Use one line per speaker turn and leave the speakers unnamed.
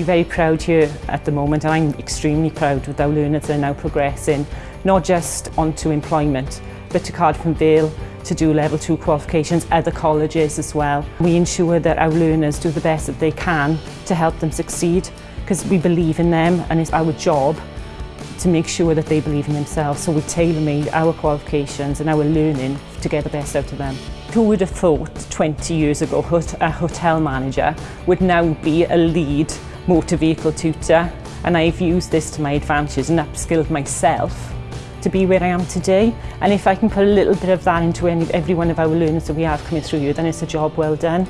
We're very proud here at the moment and I'm extremely proud with our learners that are now progressing, not just onto employment, but to Cardiff and Vale to do level two qualifications, other colleges as well. We ensure that our learners do the best that they can to help them succeed because we believe in them and it's our job to make sure that they believe in themselves. So we tailor-made our qualifications and our learning to get the best out of them. Who would have thought 20 years ago a hotel manager would now be a lead motor vehicle tutor and I've used this to my advantage and upskilled myself to be where I am today. And if I can put a little bit of that into any, every one of our learners that we have coming through you, then it's a job well done.